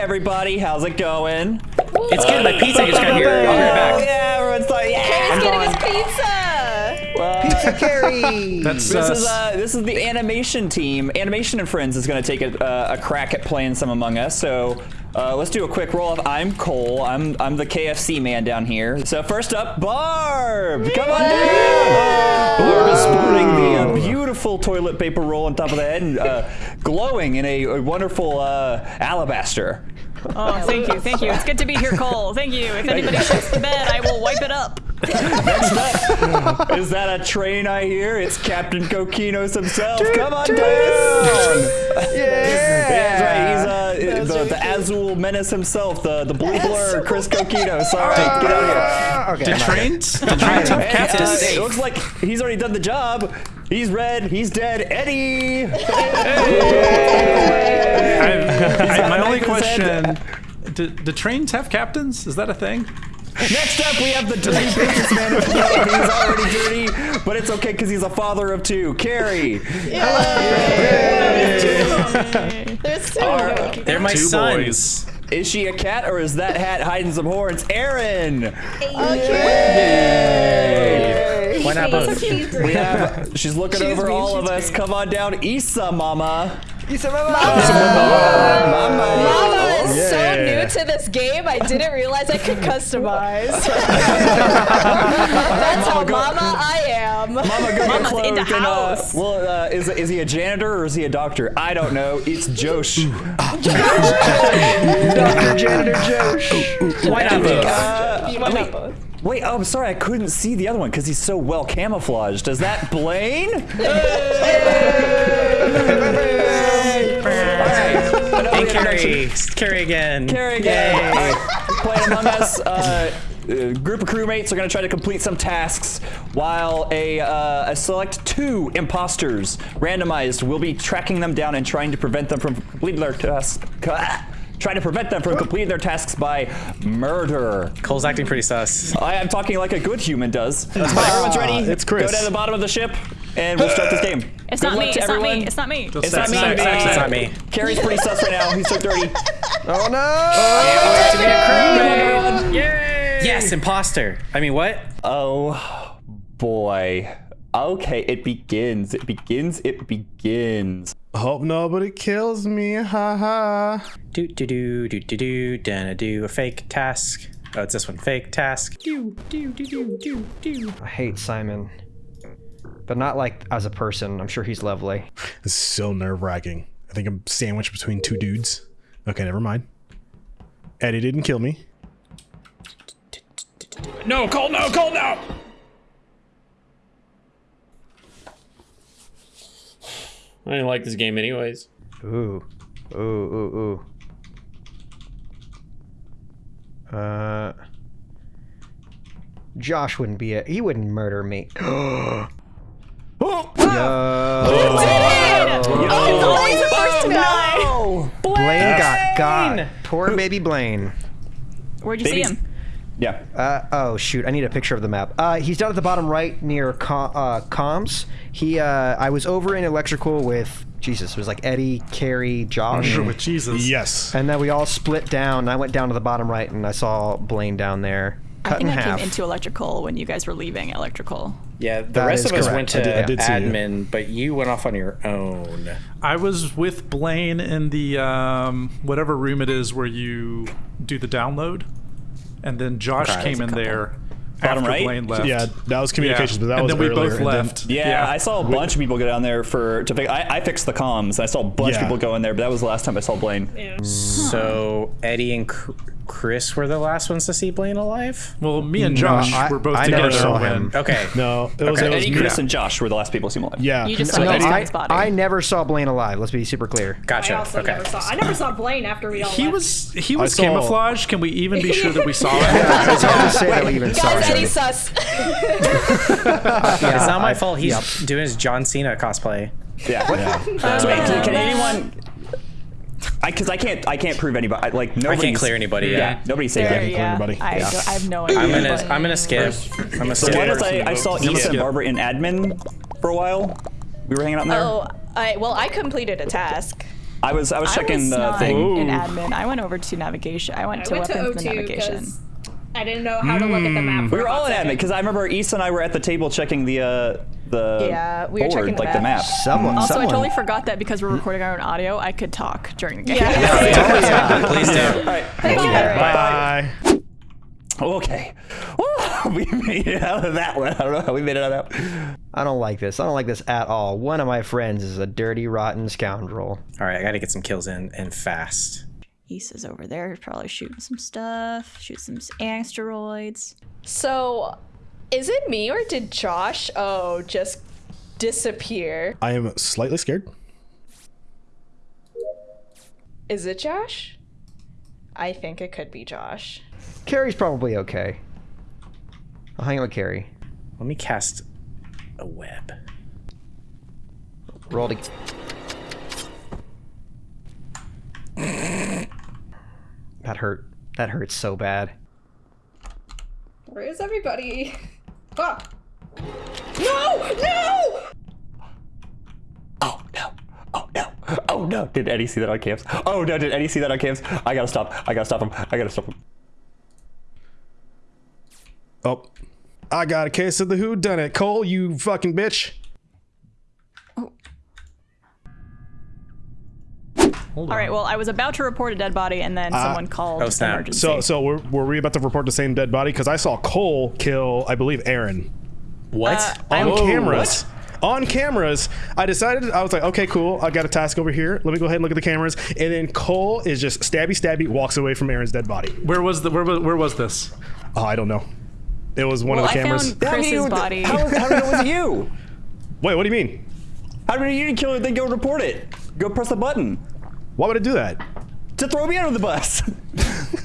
everybody, how's it going? It's good. My pizza just got here. I'll be right back. Yeah, everyone's like, yeah. He's getting his pizza. Well, Pizza Carry. That's This is uh, uh, this is the animation team. Animation and Friends is going to take a, uh, a crack at playing some Among Us. So uh, let's do a quick roll off. I'm Cole. I'm I'm the KFC man down here. So first up, Barb. Come on down. Barb is sporting the uh, beautiful toilet paper roll on top of the head and uh, glowing in a, a wonderful uh, alabaster. Oh, thank you, thank you. It's good to be here, Cole. Thank you. If anybody shits the bed, I will wipe it up. Next up, is that a train I hear? It's Captain Coquinos himself. Come on down. Yeah. That's right. He's uh, the, the Azul Menace himself, the, the blue blur, Chris Coquinos. All right, get out of here. Okay, did I'm not- trains? Did trains have captains? uh, it looks like he's already done the job. He's red. He's dead. Eddie. I've- I- my only knife in his question: do, do trains have captains? Is that a thing? Next up, we have the dirty businessman. he's already dirty, but it's okay because he's a father of two. Carrie. There's two. Our- They're my Two sons. boys. Is she a cat or is that hat hiding some horns? Aaron. Why not both? We have, she's looking over all of us. Come on down, Issa, mama. Issa Mama. Mama is so new to this game. I didn't realize I could customize. That's how go- mama I am. Mama, go get Mama's in the clothed and, uh, well, uh, is, is he a janitor or is he a doctor? I don't know. It's Josh. Dr. Janitor Josh. Why not both? Uh, You want wait, both? wait, oh, I'm sorry. I couldn't see the other one because he's so well camouflaged. Is that Blaine? And Carrie. Carrie again. Carrie again. All right, playing Among Us. Uh, a group of crewmates are going to try to complete some tasks while a, uh, a select two imposters, randomized, will be tracking them down and trying to prevent them from completing their tasks. Trying to prevent them from completing their tasks by murder. Cole's acting pretty sus. I am talking like a good human does. Everyone's ready. it's Chris. Go down to the bottom of the ship, and we'll start this game. It's Good not luck me. to It's not me. It's not me. It's not me. Sex, sex, It's not me. Carrie's pretty sus right now. He's so dirty. Oh no. Yes, imposter. I mean, what? Oh boy. Okay, it begins. It begins. It begins. Hope nobody kills me. Ha ha. Do do do do do do. Gonna do a fake task. Oh, it's this one. Fake task. Do do do do do do. I hate Simon. But not like as a person. I'm sure he's lovely. This is so nerve wracking. I think I'm sandwiched between two dudes. Okay, never mind. Eddie didn't kill me. No, Cole, no, Cole, no. I didn't like this game anyways. Ooh. Ooh, ooh, ooh. Uh. Josh wouldn't be a. He wouldn't murder me. Oh, Oh, Blaine's the first to die. Blaine got got. Poor baby Blaine. Where'd you see him? Yeah. Uh, oh shoot! I need a picture of the map. Uh, he's down at the bottom right near com- uh, comms. He, uh, I was over in electrical with Jesus. It was like Eddie, Carrie, Josh, With Jesus. Yes. and then we all split down. I went down to the bottom right, and I saw Blaine down there, I think I half. came into electrical when you guys were leaving electrical. Yeah, the That rest is of us correct. went to I did- I did see you. admin, but you went off on your own. I was with Blaine in the um, whatever room it is where you do the download, and then Josh Okay. came in couple. there Bottom after right? Blaine left. Yeah, that was communications, but that and was then we earlier, both and then- left. Yeah, I saw a bunch of people go down there for to fix. I, I fixed the comms. I saw a bunch of people go in there, but that was the last time I saw Blaine. So Eddie and Cr- Chris were the last ones to see Blaine alive. Well, me and No, Josh I- were both I together never saw when. him. Okay. No, it was, Okay. it was Eddie, me. Chris, and Josh were the last people to see him alive. Yeah. You just So saw Eddie- Eddie- I, I never saw Blaine alive. Let's be super clear. Gotcha. I also okay. never saw. I never saw Blaine after we all He left. was he was saw- camouflaged. Can we even be sure that we saw it? It's hard to say that we even saw Guys, him. Eddie sus. Yeah, It's not my I- fault. He's yep. doing his John Cena cosplay. Yeah. so wait, can, can anyone? I because I can't I can't prove anybody. I- Like nobody clear anybody, yeah. Nobody's saying There, anything. yeah. everybody. I, Yeah. don't- I have no idea. I'm gonna but- I'm gonna skip. I'm gonna So skip. why does I, I saw I'm Issa and. Barbara in admin for a while. We were hanging out in there. Oh, I well, I completed a task. I was I was I checking was the not thing. in admin. I went over to navigation. I went I to went to weapons and navigation. I didn't know how to look at the map. We were all in admin because I remember Issa and I were at the table checking the uh, the Yeah, we were checking the like the map. map. Someone, Also, someone. I totally forgot that because we're recording our own audio, I could talk during the game. Yeah. Please do. All right. Thank you. Bye. Okay. Woo, we made it out of that one. I don't know how we made it out of that. I don't like this. I don't like this at all. One of my friends is a dirty, rotten scoundrel. All right, I got to get some kills in and fast. Issa's over there, probably shooting some stuff, shoot some asteroids. So, is it me or did Josh, oh, just disappear? I am slightly scared. Is it Josh? I think it could be Josh. Carrie's probably okay. I'll hang out with Carrie. Let me cast a web. Roll to. that hurt. That hurts so bad. Where is everybody? Ah! No! No! Oh no. Oh no. Oh no. Did Eddie see that on cams? Oh no. Did Eddie see that on cams? I gotta stop. I gotta stop him. I gotta stop him. Oh, I got a case of the who done it. Cole, you fucking bitch. All right, well, I was about to report a dead body, and then someone called oh, snap. emergency. So, so were, were we about to report the same dead body? Because I saw Cole kill, I believe, Aaron What? Uh, on I'm- cameras. On cameras, I decided I was like, okay, cool. I got a task over here. Let me go ahead and look at the cameras. And then Cole is just stabby, stabby, walks away from Aaron's dead body. Where was the where was where was this? Oh, I don't know. It was one well, of the I cameras. found Chris's body. How, how did it was you? Wait, what do you mean? How did you didn't kill it? Then go report it. Go press the button Why would I do that? to throw me under the bus.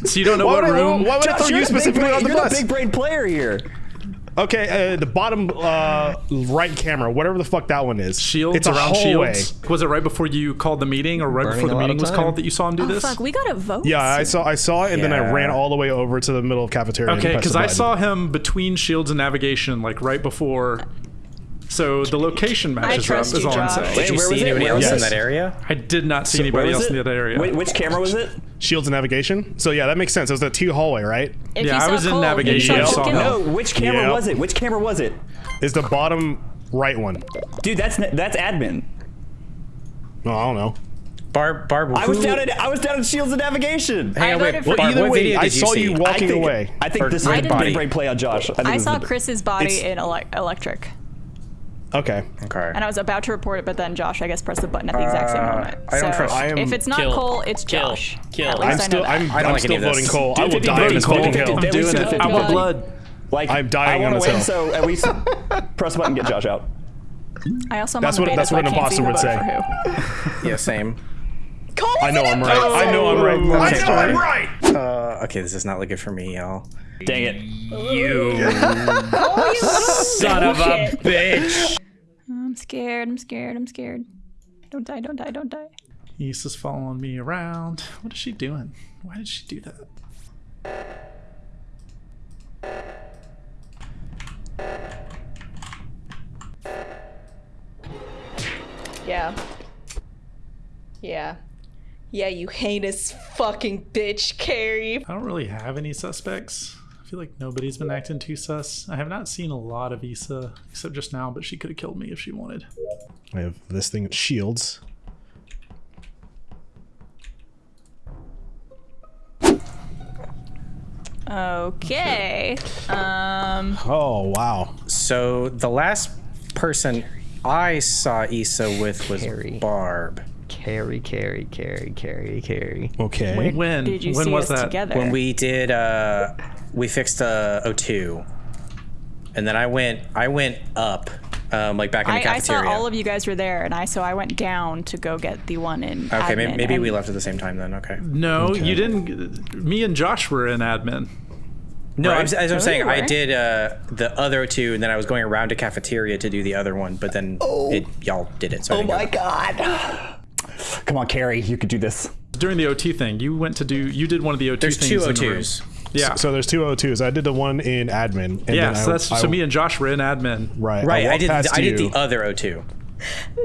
So you don't know Why what would I- room? why would I throw you're you the big specifically brain- on the you're bus? the big brain player here. Okay, uh, the bottom uh, right camera, whatever the fuck that one is. Shields It's around hallway. shields. Was it right before you called the meeting, or right Burning before the meeting was called that you saw him do oh, this? fuck, we gotta vote. Yeah, I saw I saw it, and then I ran all the way over to the middle of cafeteria. Okay, because I saw him between shields and navigation, like right before. So the location matches up. Is you, all I'm Josh. saying. Did you where see was it? anybody else was in that area? I did not see Where anybody else it? in the other area. Wait, which camera was it? shields and navigation. So yeah, that makes sense. It was the T hallway, right? If Yeah, I saw was in navigation, you I saw saw Cole. No, which camera Yep. was it? Which camera was it? Is the bottom right one? Dude, that's that's admin. No, I don't know. Barb, Barb, I was down at I was down at Shields and Navigation. Hang I on, wait. for- Barb, Well, either what way, video I did you saw see? you I walking think, away. I think this is a big body. brain play on Josh. I, I saw Chris's body It's- in ele- electric, Okay. Okay. and I was about to report it, but then Josh, I guess, pressed the button at the exact same Uh, moment. I don't so trust- I am- if it's not Kill. Cole, it's Kill. Josh. Kill. At least I'm I still know that. I'm, I don't I'm like still voting this. Cole. I will die voting on this Cole. fucking hill. I'm doing it. I want God. blood. Like I'm dying I on wanna this win, hill. so at least press the button, get Josh out. I also am That's what- the beta, that's so what an imposter would say. for who. Yeah, same. Cole I know I'm right. I know I'm right. I know I'm right. Uh, okay, this is not looking for me, y'all. Dang it. You Oh, you son of a bitch. I'm scared. I'm scared. I'm scared. Don't die. Don't die. Don't die. Issa's following me around. What is she doing? Why did she do that? Yeah. Yeah. Yeah, you heinous fucking bitch, Carrie. I don't really have any suspects. I feel like nobody's been acting too sus. I have not seen a lot of Issa, except just now, but she could have killed me if she wanted. I have this thing shields. Okay. Um. Oh wow. So the last person I saw Issa with was Harry. Barb. Carrie, Carrie, Carrie, Carrie, Carrie. Okay. When? Did you when see was us that? together? When we did, uh, we fixed uh, O2, and then I went, I went up, um, like back in the I, I saw cafeteria. all of you guys were there, and I so I went down to go get the one in. Okay, admin, maybe, maybe we left at the same time then. Okay. No, you didn't. Me and Josh were in admin. No, Right. I'm, as I'm Oh, saying, I did uh, the other two, and then I was going around to cafeteria to do the other one, but then it, y'all did it. So Oh didn't go. my god. Come on, Carrie, you could do this. During the OT thing, you went to do. You did one of the OT There's things. two in the room. O2s. Yeah. So there's two O2s. I did the one in admin. And yeah. then So I, that's I, so me and Josh were in admin. right. Right, I walked did. I did you, the other O2.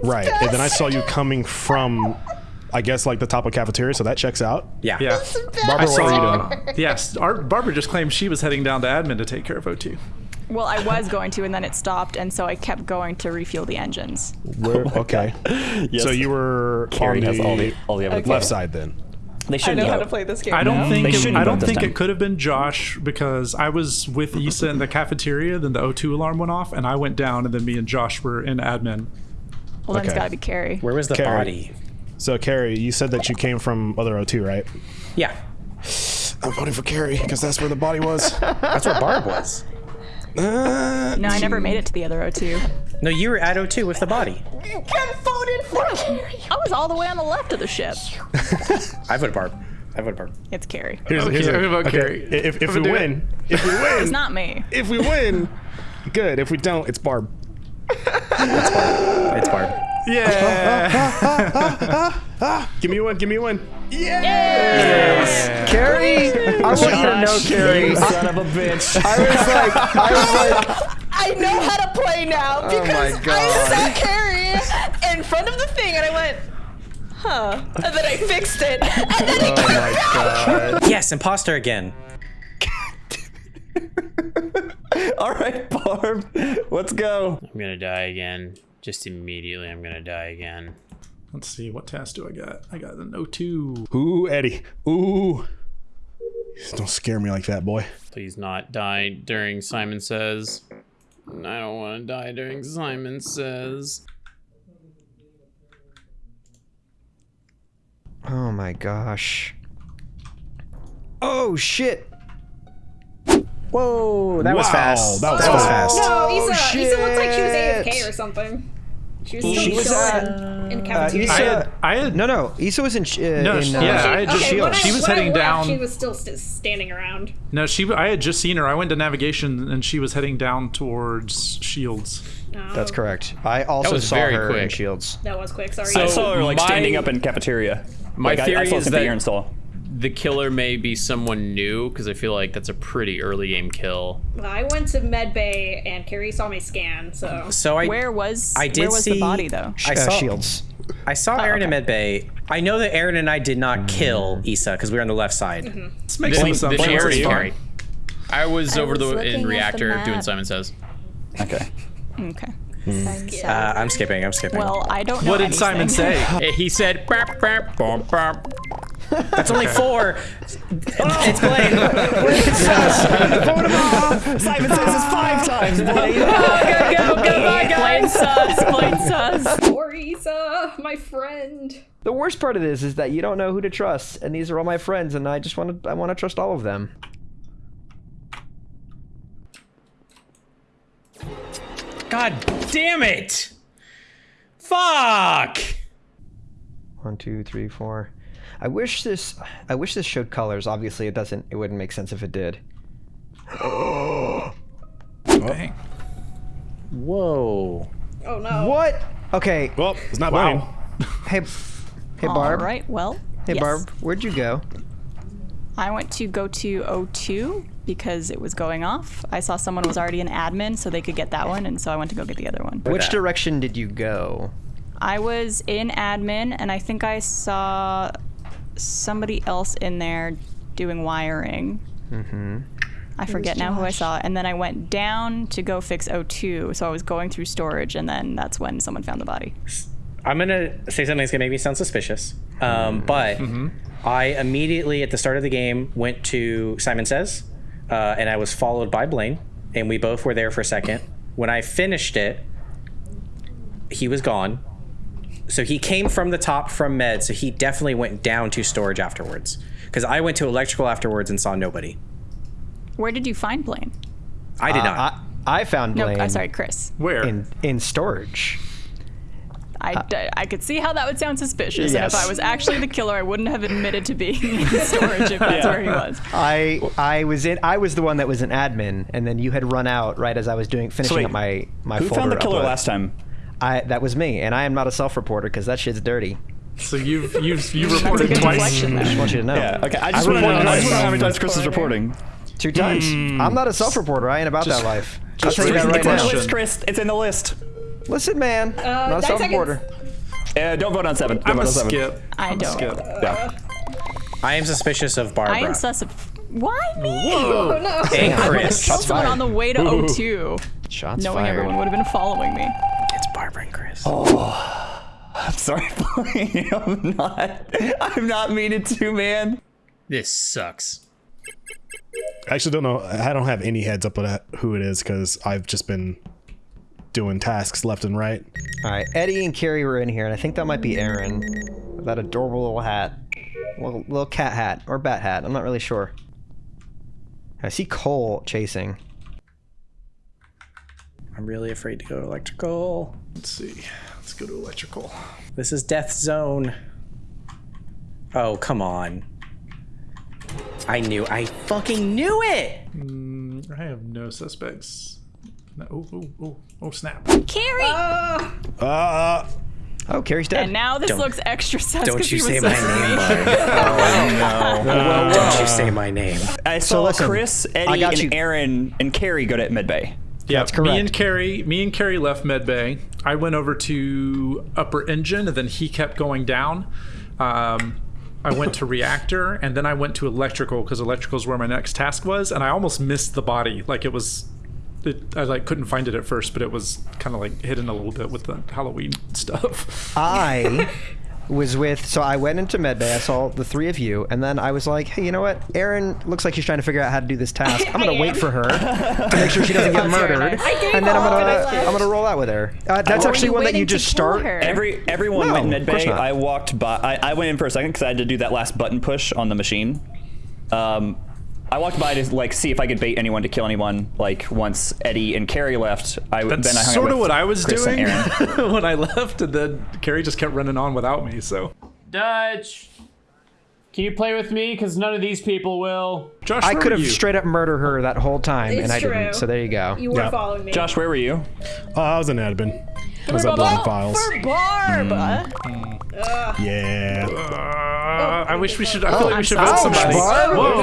Right, and then I saw you coming from I guess like the top of cafeteria, so that checks out. Yeah. Yeah. Barbara, I what are you doing? Yes, our, Barbara just claimed she was heading down to admin to take care of O2. Well, I was going to, and then it stopped, and so I kept going to refuel the engines. Where, okay. Yes. So you were Carrie on has all the all the evidence. left side then. They I shouldn't know how to play this game. I don't now. think They it, I don't think it could have been Josh because I was with Issa in the cafeteria. Then the O2 alarm went off, and I went down, and then me and Josh were in admin. Well, then it's Okay. got to be Carrie. Where was the Carrie. body? So Carrie, you said that you came from other O2, right? Yeah. I'm voting for Carrie because that's where the body was. That's where Barb was. Uh, No, I never made it to the other O2. No, you were at O2 with the body. You can vote in for Carrie. I was all the way on the left of the ship. I voted Barb. I voted Barb. It's Carrie. here's, Okay, here's a- I'm gonna vote okay, Carrie. If, if we gonna do win, if we win, It's not me. if we win, good. If we don't, it's Barb. It's Barb. Yeah. Give me one. Give me a Yes. Carrie, I want you to know, Carrie. I, Son of a bitch. I was like, I was like, I know how to play now oh because my I God. saw Carrie in front of the thing and I went, huh. And then I fixed it. And then it oh my god. Yes, imposter again. All right, Barb. Let's go. I'm gonna die again. Just immediately, I'm gonna die again. Let's see, what task do I got? I got an O2. Ooh, Eddie. Ooh. Don't scare me like that, boy. Please not die during Simon Says. I don't want to die during Simon Says. Oh my gosh. Oh shit. Whoa, that was fast. that was that was fast. fast. No, Issa, Issa looked like she was. AFK or something. She was still She was chilling at- in Uh, cafeteria. I had, I had no, no. Issa was in. Uh, No, in, she- uh, yeah, I had just- okay, when she was heading left, down- She was still st- standing around. no. She, I had just seen her. I went to navigation, and she was heading down towards Shields. No, That's correct. I also was saw very her in. Shields. That was quick. Sorry. So- I saw her like my- standing up in cafeteria. My like, I- I, theory saw is something that- here and saw. The killer may be someone new because I feel like that's a pretty early game kill. I went to med bay and Carrie saw my scan. So So I Where was I did where was see the body though? I Uh, saw Shields. I saw Aaron in okay. medbay. I know that Aaron and I did not kill Issa because we were on the left side. Let's make some Then, then assumptions. she already you? carried. I was over was the looking at in the reactor doing. Simon Says. Okay. Okay. Uh, I'm skipping. I'm skipping. Well, I don't know. What did Simon say? He said, "Burp, burp, bump, bump." That's only four. it's Blaine. Simon says this five times, buddy. Blaine sus. Blaine sus. poor Issa, my friend. The worst part of this is that you don't know who to trust, and these are all my friends, and I just want to. I want to trust all of them. God damn it! Fuck! One, two, three, four. I wish this. I wish this showed colors. Obviously, it doesn't. It wouldn't make sense if it did. Dang. Whoa. Oh no. What? Okay. Well, it's not mine. Hey, hey, All Barb. right. Well. Hey, yes. Barb. Where'd you go? I went to go to O2 because it was going off. I saw someone was already an admin, so they could get that one, and so I went to go get the other one. Which direction did you go? I was in admin, and I think I saw somebody else in there doing wiring. Mm-hmm. I forget now who I saw. And then I went down to go fix O2, so I was going through storage, and then that's when someone found the body. I'm gonna say something that's gonna make me sound suspicious. Um, but I immediately at the start of the game went to Simon Says, uh, and I was followed by Blaine, and we both were there for a second. When I finished it, he was gone. So he came from the top from med, so he definitely went down to storage afterwards. Because I went to electrical afterwards and saw nobody. Where did you find Blaine? I did Uh, not. I, I found No, Blaine I'm sorry, Chris. Where? in in storage. I, I could see how that would sound suspicious, and if I was actually the killer, I wouldn't have admitted to being in storage if that's where he was. I I was in. I was the one that was an admin, and then you had run out right as I was doing finishing wait, up my my Who folder found the killer upload. last time? I that was me, and I am not a self-reporter because that shit's dirty. So you've you've you reported twice. deflection I just want you to know. Yeah. Okay. I just I want to know. just want to know how many times Chris is reporting. Two times. Hmm. I'm not a self-reporter. I ain't about that life. I'll tell you that read right It's in the now. question. list, Chris. It's in the list. Listen, man, uh, not a self-reporter. Uh, don't vote on seven. Don't I'm vote a on seven. skip. I I'm don't. skip. Yeah. Uh, I am suspicious of Barbara. I am sus. Why me? Oh no. and Chris. Killed someone on the way to O2, Shots knowing fired. everyone would have been following me. It's Barbara. I'm sorry, Blaine. I'm not. I'm not meaning to, man. This sucks. I actually don't know. I don't have any heads up on who it is because I've just been doing tasks left and right. All right, Eddie and Carrie were in here, and I think that might be Aaron with that adorable little hat, little, little cat hat or bat hat. I'm not really sure. I see Cole chasing. I'm really afraid to go electrical. Let's see. Let's go to electrical. This is death zone. Oh, come on. I knew. I fucking knew it. Mm, I have no suspects. No, oh, oh, oh, oh, snap. Carrie! Uh, Oh, Carrie's dead. and now this Don't- looks extra sus Don't because you say my sus name, me. bud. Oh no. Don't you say my name. I saw listen, Chris, I Eddie, got and you. Aaron and Carrie go to Medbay. Yeah, That's correct. Me and Carrie, me and Carrie left Medbay. I went over to upper engine, and then he kept going down. Um, I went to reactor, and then I went to electrical because electrical is where my next task was, and I almost missed the body. Like it was, it, I like couldn't find it at first, but it was kind of like hidden a little bit with the Halloween stuff. I was with, so I went into medbay. I saw the three of you, and then I was like, hey, you know what? Aaron looks like she's trying to figure out how to do this task. I'm gonna wait for her to make sure she doesn't get murdered, I gave and then I'm gonna I left. I'm gonna roll out with her. Uh, that's Were actually one that you just kill start. her? Every everyone No, went Medbay. I walked by. I, I went in for a second because I had to do that last button push on the machine. Um, I walked by to like see if I could bait anyone to kill anyone. Like once Eddie and Carrie left, I That's then I hung out sort of what I was Chris doing when I left, and then Carrie just kept running on without me. So, Dutch, can you play with me? Because none of these people will. Josh, I could have straight up murdered her that whole time, It's and I true. didn't. So there you go. You were Yeah. following me. Josh, where were you? uh, I was in admin. I was uploading files. For Barb. Yeah. Uh, I wish we should. I feel like we should vote Ouch, somebody. Barb. Whoa.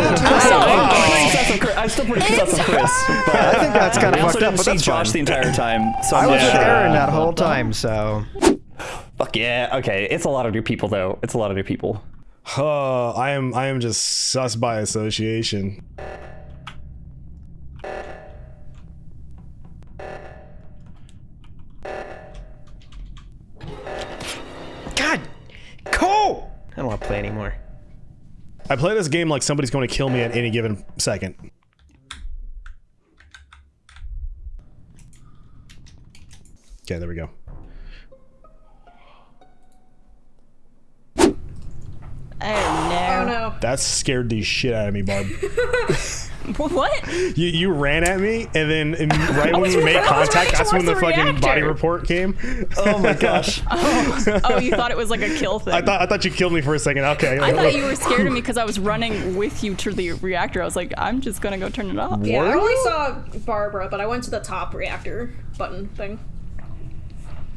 I'm still pretty sus on Chris. But I think that's kind of also fucked up, but that's Josh fine. the entire time. So I I'm was not with. Aaron that whole time, so Fuck yeah. Okay, it's a lot of new people though. It's a lot of new people. Uh, I am I am just sus by association. I play this game like somebody's going to kill me at any given second. Okay, there we go. Oh Oh no. no. That scared the shit out of me, Barb. What? you, you ran at me, and then im- right when we made contact, that's when the the fucking body report came. Oh my gosh. Oh, you thought it was like a kill thing. I thought I thought you killed me for a second. Okay. I thought you were scared of me because I was running with you to the reactor. I was like, I'm just gonna go turn it off. Yeah, I only saw Barbara, but I went to the top reactor button thing.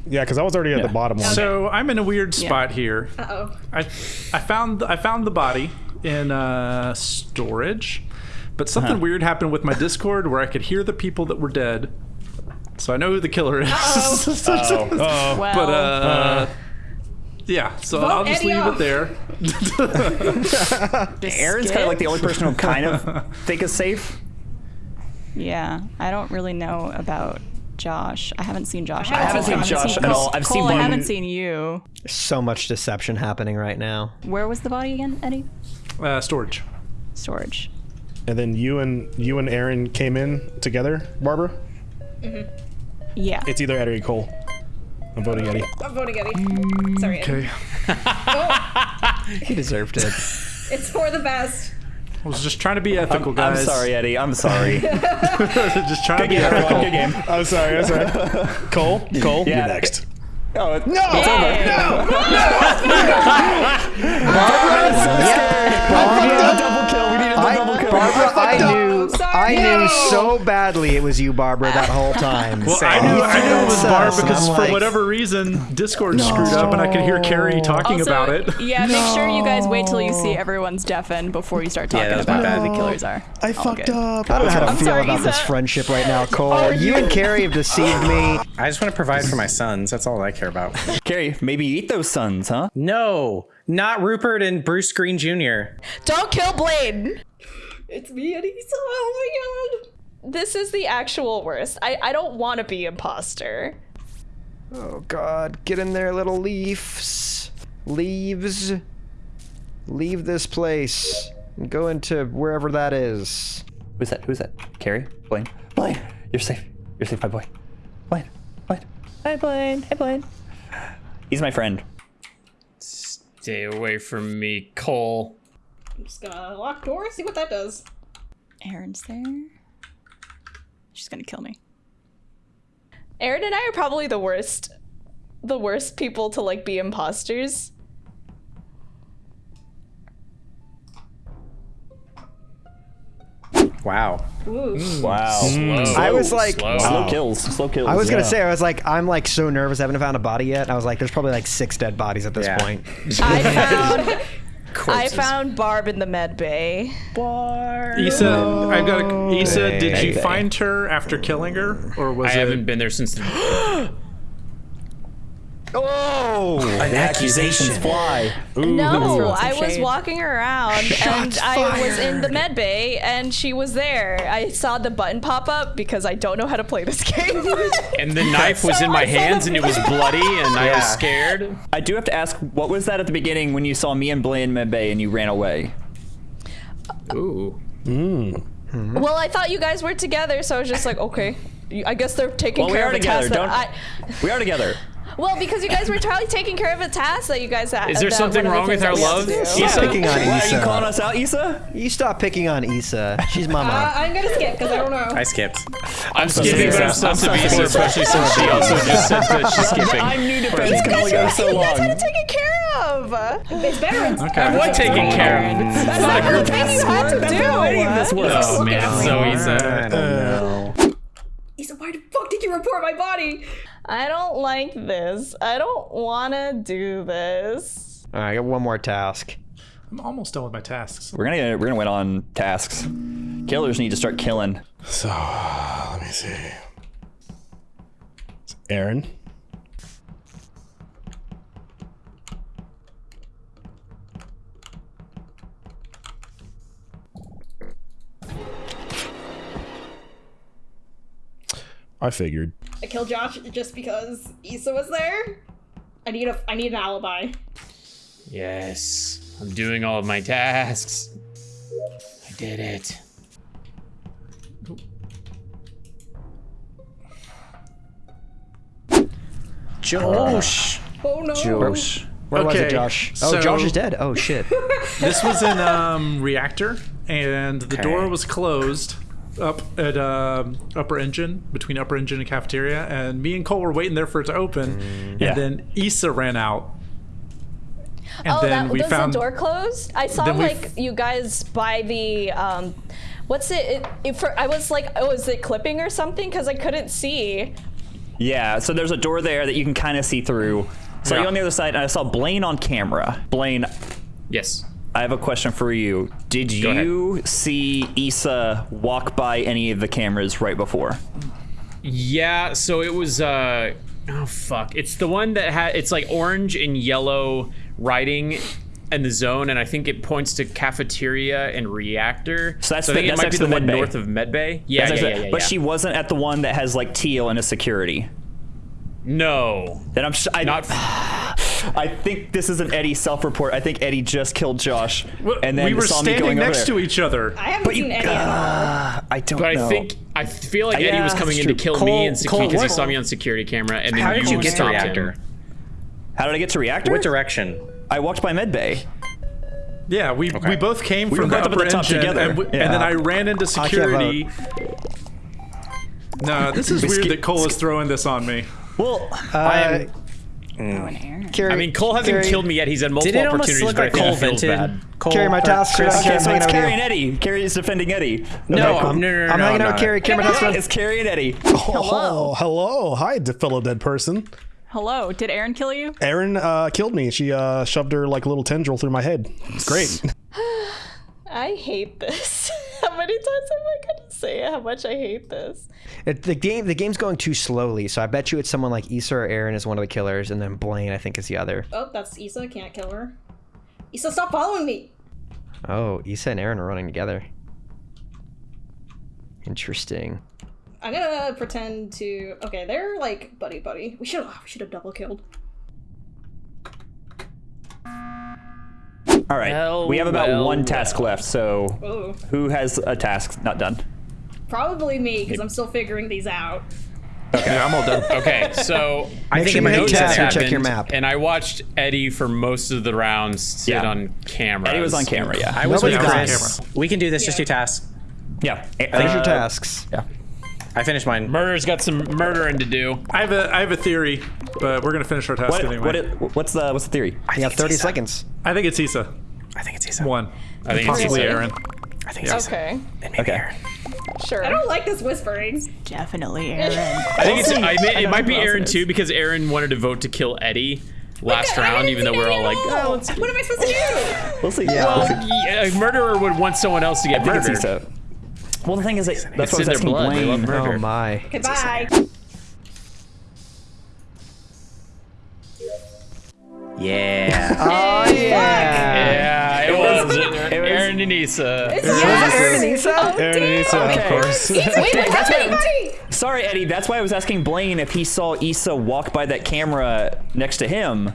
Yeah, because I was already at the bottom one. So I'm in a weird spot here. Uh oh. I I found I found the body in uh, storage, but something Uh-huh. weird happened with my Discord where I could hear the people that were dead. So I know who the killer is. Oh. Well, but uh, yeah, so I'll just Eddie leave off. it there. Aaron's kind of like the only person who kind of think is safe. yeah, I don't really know about Josh. I haven't seen Josh. I haven't at all. seen Josh at Cole. all. I've seen. Cole, I haven't seen you. So much deception happening right now. Where was the body again, Eddie? Uh, storage. Storage. And then you and you and Aaron came in together, Barbara. Mm-hmm. Yeah. It's either Eddie or Cole. I'm voting Eddie. I'm voting Eddie. Sorry, Eddie. Okay. Oh. He deserved it. It's for the best. I was just trying to be ethical, guys. I'm sorry, Eddie. I'm sorry. just trying to be game, ethical. Good game. I'm sorry. I'm sorry. Cole. Cole. Yeah. You're next. Oh, it- no! Barbara, double kill. We needed the I, double kill. Barbara, I knew, I I knew so badly it was you, Barbara, that whole time. Well, I knew, I knew it was Barbara because I'm for whatever reason, Discord screwed up and I could hear Carrie talking Also, about it. Yeah, make sure you guys wait till you see everyone's deafened before you start Yeah, talking that was about bad. who the killers are. I All fucked good. up. I don't know how to I'm feel sorry, about this friendship right now, Cole. You and Carrie have deceived me. I just want to provide for my sons. That's all I care about. Carrie, maybe eat those sons, huh? No, not Rupert and Bruce Green Jr. Don't kill Blade. It's me and Issa. Oh my god. This is the actual worst. I, I don't want to be imposter. Oh God, get in there, little leaves. Leaves. Leave this place and go into wherever that is. Who's that? Who's that? Carrie? Blaine? Blaine! You're safe. You're safe, my boy. Blaine. Blaine. Hi, Blaine. Hey, Blaine. He's my friend. Stay away from me, Cole. I'm just gonna lock door, see what that does. Aaron's there. She's gonna kill me. Aaron and I are probably the worst, the worst people to like be imposters. Wow. Mm. Wow. Mm. I was like, Slow. Slow kills. Slow kills. I was gonna say, I was like, I'm like so nervous. I haven't found a body yet. I was like, there's probably like six dead bodies at this Yeah. point. I found, I found Barb in the med bay. Barb. Issa, I've got a, Issa, did you find her after killing her? Or was I it. haven't been there since the. Oh! An accusation. fly. No, I was walking around and I was in the med bay and she was there. I saw the button pop up because I don't know how to play this game. And the knife was in my hands and it was bloody and I was scared. I do have to ask, what was that at the beginning when you saw me and Blaine in med bay and you ran away? Ooh. Hmm. well, I thought you guys were together, so I was just like, okay. I guess they're taking Well, we care are of a together. task Don't. that I. We are together. Well, because you guys were probably taking care of a task that you guys had. Is there something one the wrong with our that we had love? to. Stop picking on Why, are you calling us out, Issa? You stop picking on Issa. She's Uh, mama. I'm gonna skip because I don't know. I skipped. I'm skipping, but I'm still I'm so Sabisa, sorry. especially since she also just said that she's skipping. I'm new defense can only go so You guys had to take care of. It's better. It's Okay. What taking care of? That's not the thing you had to do. Oh man, it's so I don't know. Issa, why the fuck did you report my body? I don't like this. I don't want to do this. All right, I got one more task. I'm almost done with my tasks. We're gonna we're gonna win on tasks. Killers need to start killing. So, let me see. It's Aaron. I figured. I killed Josh just because Issa was there. I need a I need an alibi. Yes, I'm doing all of my tasks. I did it. Josh. Oh no. Josh. Where was it, Josh? Oh, so- Josh is dead. Oh shit. This was in um, reactor, and the Okay. door was closed up at um, upper engine between upper engine and cafeteria. And me and Cole were waiting there for it to open, Yeah. and then Issa ran out. And oh, then that we was found the door closed. I saw like f- you guys by the um, what's it? it, it for, I was like, oh, is it clipping or something? Because I couldn't see. Yeah, so there's a door there that you can kind of see through. So Yeah. you on the other side, and I saw Blaine on camera. Blaine, Yes. I have a question for you. Did Go ahead. you see Issa walk by any of the cameras right before? Yeah, so it was uh oh fuck. It's the one that had it's like orange and yellow writing in the zone and I think it points to cafeteria and reactor. So that's I the- think it might be the one med bay. north of Medbay. Yeah, That's yeah, yeah, yeah, But yeah. she wasn't at the one that has like teal and a security. No. Then I'm sh- I, Not I think this is an Eddie self-report. I think Eddie just killed Josh, Well, and then we were saw me standing going next to each other. I haven't But you, seen any of them. uh, I don't But know. I think I feel like Eddie was coming in to true. kill me and security Cole, because he saw me on security camera and then How did you get to reactor? him. How did I get to reactor? What direction? I walked by medbay. Yeah, we we both came We from the both up at upper the top engine, together. and, we- Yeah. and then I ran into security. No, this is weird that Cole is throwing this on me. Well, Uh, Oh, and Aaron. Carrie, I mean, Cole hasn't Carrie, killed me yet. He's had multiple Did it almost opportunities, look but like I Cole it feels vented? Cole, Carrie, my task Chris, Okay, so I'm it's hanging Carrie and Eddie. Carrie is defending Eddie. Okay, No, cool. I'm- no, no, no, I'm no, hanging out no. with Carrie. Carrie, my task It's Carrie and Eddie. Hello. hello. Hi, fellow dead person. Hello. Did Aaron kill you? Aaron uh, killed me. She uh, shoved her like little tendril through my head. It's great. I hate this. how many times am I gonna say how much I hate this? It, the game the game's going too slowly, so I bet you it's someone like Issa or Aaron is one of the killers, and then Blaine I think is the other. Oh, that's Issa. Can't kill her. Issa, stop following me. Oh, Issa and Aaron are running together. Interesting. I'm gonna pretend to. Okay, they're like buddy buddy. We should. We should have double killed. All right. Well, we have about well, one task left. So Oh, who has a task not done? probably me because I'm still figuring these out. Yeah, I'm all done. Okay, so I think sure in you my hit notes tab this and check your map. And I watched Eddie for most of the rounds sit Yeah. on camera. Eddie was on camera. Yeah. I was with Nobody got Chris. We can do this. Just do tasks. yeah. Finish Uh, your tasks. Yeah. I finished mine. Murder's got some murdering to do. I have a I have a theory, but we're gonna finish our task What, anyway. what it, what's the what's the theory? You have 30 seconds. I think it's Issa. I think it's Issa. One. I think it's Possibly Issa. Aaron. I think it's Issa. Okay, And maybe Okay. Aaron. sure. I don't like this whispering. Definitely Aaron. I think it's. I mean, it know might be Aaron too because Aaron wanted to vote to kill Eddie last I round, even though we're all like, oh. What am I supposed to do? We'll see. Yeah. Yeah, a murderer would want someone else to get I think it's murdered. Issa. Well, the thing is, like, that's It's what I was in their asking blood. They love Blaine. murder. Oh my. Goodbye. Yeah. Oh yeah. Yeah, it was, it. Aaron and Issa. Aaron and Issa? Aaron and Issa, of course. Wait, That's buddy, why- Sorry, Eddie. That's why I was asking Blaine if he saw Issa walk by that camera next to him.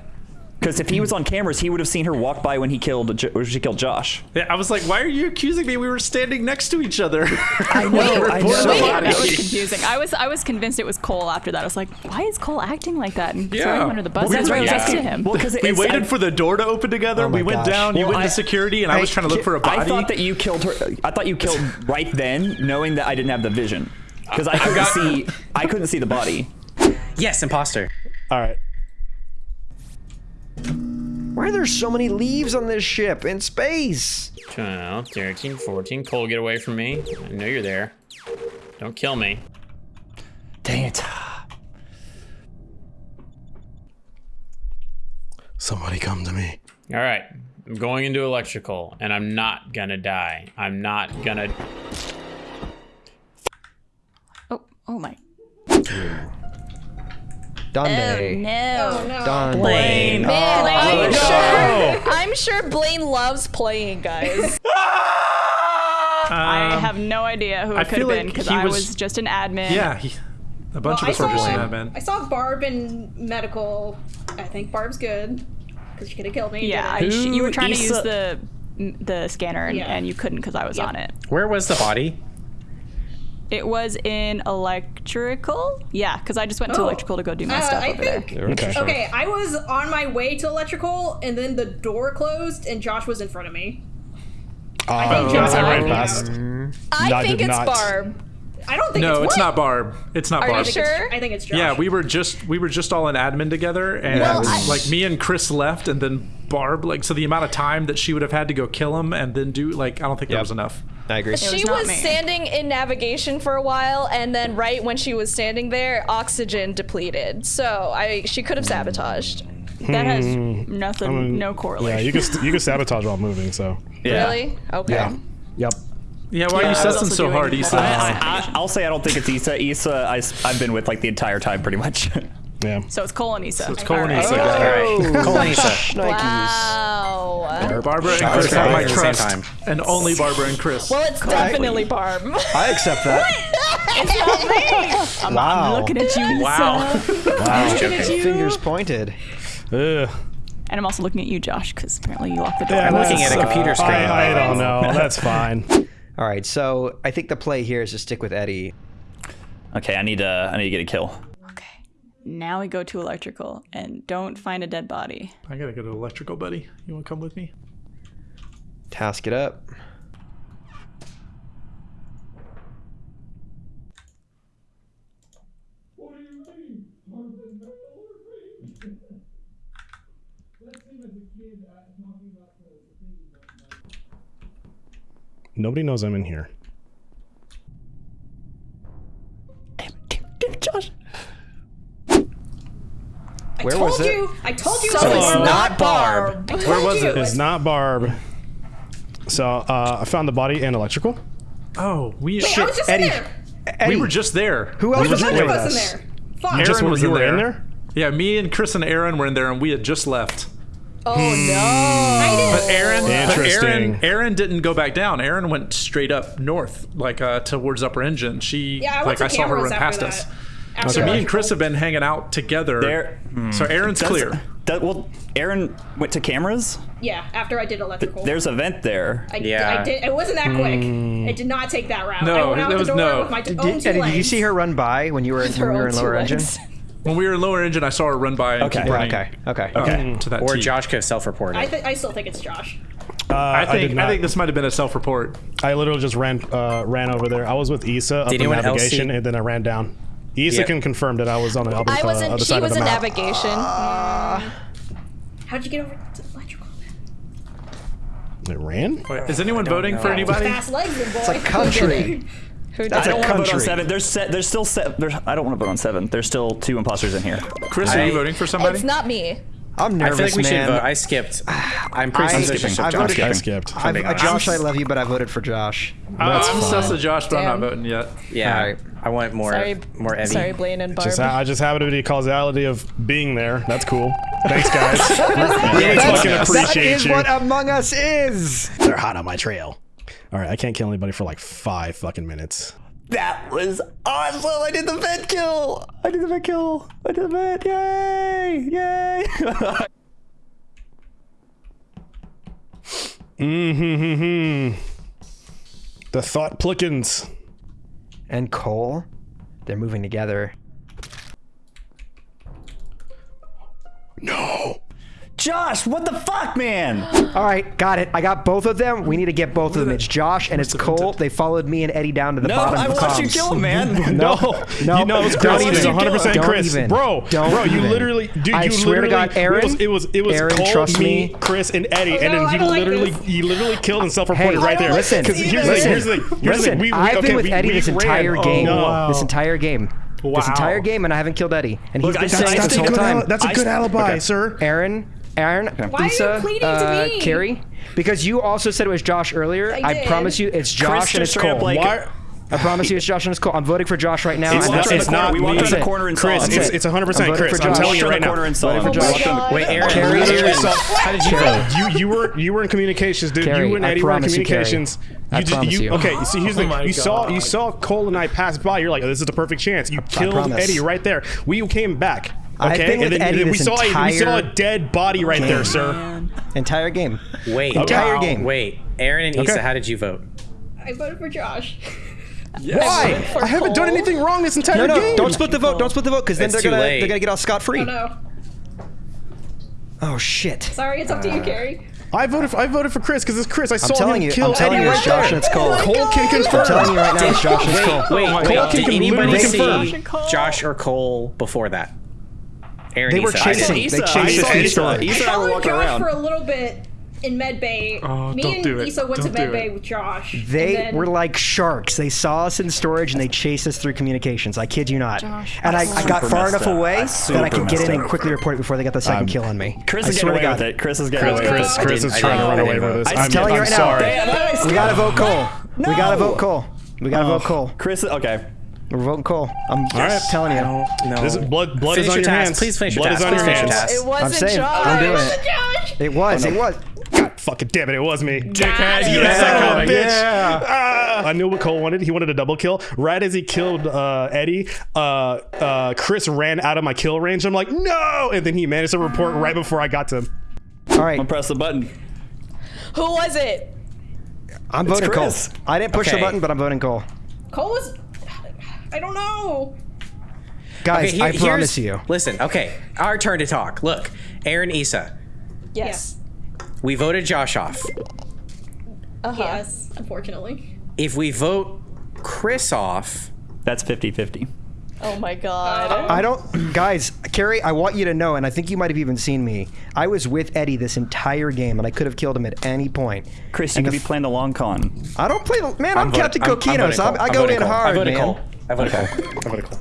Because if he was on cameras, he would have seen her walk by when he killed when she killed Josh. Yeah, I was like, why are you accusing me? We were standing next to each other. I know. I know. Yeah, that was confusing. I was I was convinced it was Cole after that. I was like, why is Cole acting like that and throwing him under the bus? Well, That's we why I was asking him. Well, because we waited for the door to open together. Oh we went gosh. down. You went I- to security, and I was trying to look for a body. I thought that you killed her. I thought you killed right then, knowing that I didn't have the vision. Because I couldn't got- see. I couldn't see the body. Yes, imposter. All right. Why are there so many leaves on this ship in space? Uh, 12, 13, 14. Cole, get away from me. I know you're there. Don't kill me. Dang it. Somebody come to me. All right. I'm going into electrical, and I'm not gonna die. I'm not gonna. Oh, oh my. Donde. Oh, no. Oh no. Donde. Blaine. Man, I'm no. sure. I'm sure Blaine loves playing, guys. I um, have no idea who it could have like been because he I was- was, just an admin. Yeah, he, a bunch Well, of us were just saw, that man. I saw Barb in medical. I think Barb's good because she could have killed me. Yeah, I, didn't. you were trying to use the the scanner and, Yeah. and you couldn't because I was Yep. on it. Where was the body? It was in electrical. Yeah, because I just went to Oh. electrical to go do my Uh, stuff I over think. there. Okay. Okay, I was on my way to electrical, and then the door closed, and Josh was in front of me. Uh, think that's Josh right did. past. I I think did it's not. Barb. I don't think No, it's it's not Barb. It's not Are you Barb. I think it's- Sure. I think it's Josh. Yeah, we were just we were just all in admin together, and Well, I- like me and Chris left, and then Barb. Like so, the amount of time that she would have had to go kill him and then do like I don't think there Yep. was enough. I agree. She not was me. standing in navigation for a while, and then right when she was standing there, oxygen depleted. So I she could have sabotaged. That has Hmm. nothing, no correlation. Yeah, you can st- you can sabotage while moving. So Yeah. Really? Okay. yeah, yep. Yeah, why are you I sussing so hard, multiple Issa? tasks. I, I'll say I don't think it's Issa. Issa, I, have been with like the entire time, pretty much. Yeah. So it's Cole and Issa. it's Cole and All right. Issa. All right. Cole and Issa. Nikes. Wow. Barbara and Chris have my at the same trust, time. and only Barbara and Chris. Well, it's definitely Barb. I accept that. I'm, Wow. I'm looking at you, Wow. Issa. Wow. Fingers pointed. Ugh. And I'm also looking at you, Josh, because apparently you locked the door. Yeah, I'm looking at a computer uh, screen. I, I don't know. That's fine. All right, so I think the play here is to stick with Eddie. okay, I need to. I need to get a kill. Okay. Now we go to electrical and don't find a dead body. I gotta go to electrical, buddy. You want to come with me? Task it up. Nobody knows I'm in here. Where told was it? you. I told you. So it it's not Barb. I Where was it? It's not Barb. So uh, I found the body and electrical. Oh, we Wait, I was just Eddie. in there. Eddie, we were just there. who else we was were in None just of with us us? there. Fuck. You just was you in were there. in there. Yeah, me and Chris and Aaron were in there, and we had just left. Oh no. But Aaron, but Aaron, Aaron didn't go back down. Aaron went straight up north, like uh, towards Upper Engine. She, Yeah, I like I saw her run past that. us. After So me and. Chris have been hanging out together. There. So Aaron's Does- clear. does- well, Aaron went to cameras. Yeah, after I did electrical. There's a vent there. I, Yeah. I did. It wasn't that quick. It did not take that route. No, I went out it the was door no. with my t- Did, own two Eddie, did you see her run by when you were, when Her you were in lower legs. engine? When we were in lower engine, I saw her run by and Okay. keep Okay, okay, Okay. to that Or T. Josh could have self-reported. I, th- I still think it's Josh. Uh, I think did I, think this might have been a self-report. I literally just ran uh, ran over there. I was with Issa up Did in navigation, and then I ran down. Issa Yeah. can confirm that I was on the other, I uh, wasn't. other She side was of in the map. navigation. How'd you get over to electrical? It ran. Wait, is anyone voting for anybody? Fast legs, good boy. It's a country. Who That's I a don't want to vote on seven. There's se- there's still se- there's, I don't want to vote on seven. There's still two imposters in here. Chris, are you voting for somebody? It's not me. I'm I nervous, feel like we man. should vote. I skipped. I'm pretty I- suspicious I of voted- Josh. I skipped. I've- being uh. Josh, I love you, but I voted for Josh. That's I'm fine. sus of Josh, but I'm not voting yet. Yeah, Alright. I want more, Sorry, more Evie. sorry, Blaine and Barb. Just ha- I just happen to be the causality of being there. That's cool. Thanks, guys. really That's- fucking appreciate is you. what Among Us is. They're hot on my trail. All right, I can't kill anybody for like five fucking minutes. That was awesome! I did the vent kill. I did the vent kill. I did the vent. Yay! Yay! Mm-hmm. The thought plickens. And Cole, they're moving together. No. Josh, what the fuck, man? All right, got it. I got both of them. We need to get both of them. It's Josh and it's Cole. They followed me and Eddie down to the No, bottom I of the watched you comms. kill him, man. No, no, you know it was don't Chris. It even. 100 percent Don't Chris, even. bro. Don't bro, you even. literally, dude, I you swear to literally. God, Aaron, it was it was it was Aaron, Cole, trust me, me. Chris, and Eddie, Oh, and then I he don't like literally this. he literally killed and self-reported Hey, right there. listen, Because here's the thing. listen, Here's the thing. Listen. thing. We, we, I've been with Eddie this entire Oh, game. This entire game. Wow. This entire game, and I haven't killed Eddie. And he's Look, been I saying said- I this whole good time. That's a I- good alibi, okay. sir. Aaron, Aaron, Why are you Lisa, pleading to uh, me? Carrie, because you also said it was Josh earlier. I I, promise you, it's Josh Chris and it's Cole. like- Why? I promise you, it's Josh and it's Cole. I'm voting for Josh right now. It's I'm not- walked it's not we walked me. around the corner and Chris, saw it's, it's 100 percent Chris. for I'm telling you right now. corner and saw for Josh. walked around the- Wait, Aaron, Carrie, Aaron. how did you vote? you you were you were in communications, dude. Carrie, you and Eddie were in promise you, Carrie. communications. I just, promise you. Okay, so here's the Oh my you saw you saw Cole and I pass by. You're like, oh, this is the perfect chance. You killed. Eddie right there. We came back. I've Okay, been with and then, and then we this saw a, we saw a dead body right there, sir. Entire game. Wait, Entire wow. game. Wait, Aaron and Okay. Issa, how did you vote? I voted for Josh. Why? I haven't done anything wrong this entire No, no, game. don't split the vote. Don't split the vote because then they're gonna late. they're gonna get off scot free. Oh no. Oh shit. Sorry, it's up to you, Carrie. I voted. For, I voted for Chris because it's Chris. I I'm saw telling him you. kill I'm telling Eddie you, right it's Josh there. and it's Cole. Cole can confirm. I'm telling you right now, it's Josh and it's Cole. Wait, my wait, God. did Can anybody see confirm. Josh or Cole before that? Aaron They were Issa. chasing. Issa. They chased saw us through Issa. Issa and I were followed walking around. for a little bit in med bay. Oh, Me don't and do it. Issa went Don't to do med bay it. with Josh. They then- were like sharks. They saw us in storage and they chased us through communications. I kid you not. Josh, and I, I I got far enough up. away I that I could get in messed and quickly report it before they got the 2nd um, kill on me. Chris I is getting away with it. Chris is getting Chris, away with Chris, it. Chris is trying to run away with this. I'm I'm, telling you right now. We gotta vote Cole. No. We gotta vote Cole. We gotta vote Cole. Chris, okay. We're voting Cole. I'm right. telling you. No. This is blood. Blood Finish is on your your task. hands. Please finish your blood task. is on Please your hands. task. It wasn't saying, Josh. I'm doing it. It was. It was. God fucking damn it! It was me. Dickhead, You yeah. son of a bitch. Yeah. Ah. I knew what Cole wanted. He wanted a double kill. Right as he killed uh, Eddie, uh, uh, Chris ran out of my kill range. I'm like, no! And then he managed to report right before I got to him. All right. I'm press the button. Who was it? I'm voting Cole. I didn't push Okay. the button, but I'm voting Cole. Cole was. I don't know. Guys, Okay, here- I promise you. Listen, okay, our turn to talk. Look, Aaron Issa, Yes. we voted Josh off. Uh-huh. Yes, unfortunately. If we vote Chris off, That's 50 50. Oh my god. I don't, guys, Carrie. I want you to know, and I think you might have even seen me. I was with Eddie this entire game, and I could have killed him at any point. Chris, you And could be playing the long con. I don't play. the- Man, I'm, voting- Captain I'm- I'm Coquino, so I'm, I go voting in Cole. I hard, voted man. Cole. I voted Cole. I voted Cole.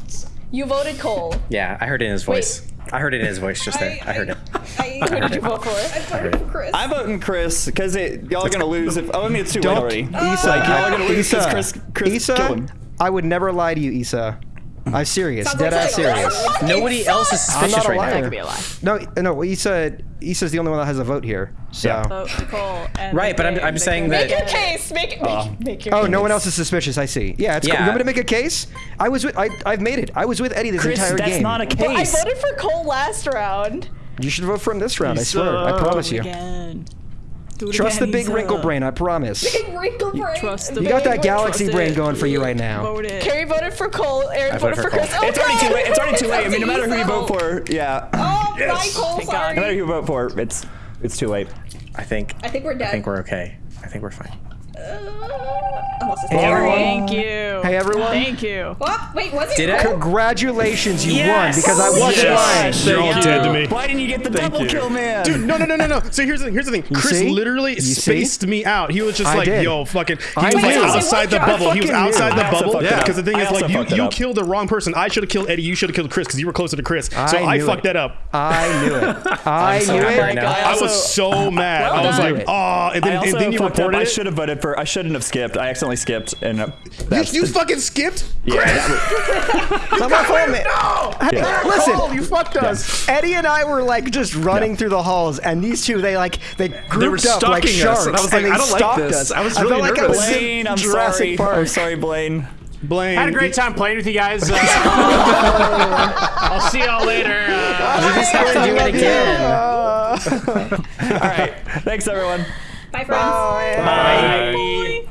You voted Cole. Yeah, I heard it in his voice. I heard it in his voice just there. I heard it. I, Who did you vote for? I voted for Chris. I'm voting Chris because y'all are gonna lose if. Oh, I mean it's too late Don't, already. Issa. Like, y'all are gonna lose Issa, because Chris, Chris Issa, killed him. I would never lie to you, Issa. I'm serious, Sounds dead like ass serious. Nobody else is I'm suspicious not a right liar. now. Could be a lie. No, no. Issa, Issa's the only one that has a vote here. So. Yeah. Vote Cole. Right, but I'm- I'm saying that- Make your case. Make, make, make your Oh, case. no one else is suspicious. I see. Yeah, it's cool. You want me to make a case? I was with. I, I've made it. I was with Eddie this Chris, entire that's game. not a case. But I voted for Cole last round. You should vote for him this round. I swear. I promise you. Again. Do it Trust the big Issa. wrinkle uh, brain. I promise. Big wrinkle brain. Trust the You got that galaxy brain it. going for you right now. Vote it. Carrie voted for Cole. Aaron I voted, voted for for Chris. Cole. Oh, It's already too late. It's already too late. I mean, no matter who you vote for, yeah. Oh, bye, Cole. Thank God. Sorry. No matter who you vote for, it's it's too late. I think. I think we're dead. I think we're okay. I think we're fine. Uh, Hey, everyone. Thank you. Hey, everyone. Thank you. Oh, wait, was it? Did it? Cole? Congratulations, you Yes! won because I wasn't Yes! lying. You're all dead to me. Why didn't you get the double you. kill, man? Dude, no, no, no, no, no. So here's the here's the thing. Chris see? literally You see? spaced me out. He was just I like, did. "Yo, fucking." He I was like knew. outside the bubble. He was outside knew. the bubble. fucked. Because the thing is, like, you you killed the wrong person. I should have killed Eddie. You should have killed Chris because you were closer to Chris. So I I fucked that up. I knew it. I knew it. I I was so mad. I was like, oh, and I then, also you reported I should have voted for. I shouldn't have skipped. I accidentally skipped, and uh, You, you the- fucking skipped. yeah. That was, It's not my fault, man. Hey, Yeah. Listen, Cole, you fucked us. Eddie and I were like just running Yeah. through the halls, and these two they like they grouped up like stalking us, sharks, and I was like, they I don't like this. us. I was felt really like I nervous. was in Blaine, I'm Jurassic sorry. Park. I'm sorry, Blaine. Blaine. Had a great time playing with you guys. Uh, I'll see y'all later. Uh, You just have to do it again. All right. Thanks, everyone. Bye, friends. bye.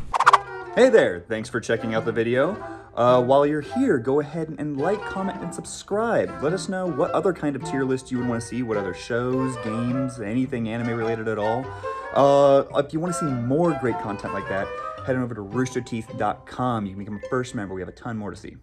Hey there, thanks for checking out the video. Uh, while you're here, go ahead and like, comment, and subscribe. Let us know what other kind of tier list you would want to see, what other shows, games, anything anime related at all. Uh, if you want to see more great content like that, head on over to roosterteeth.com. You can become a first member. We have a ton more to see.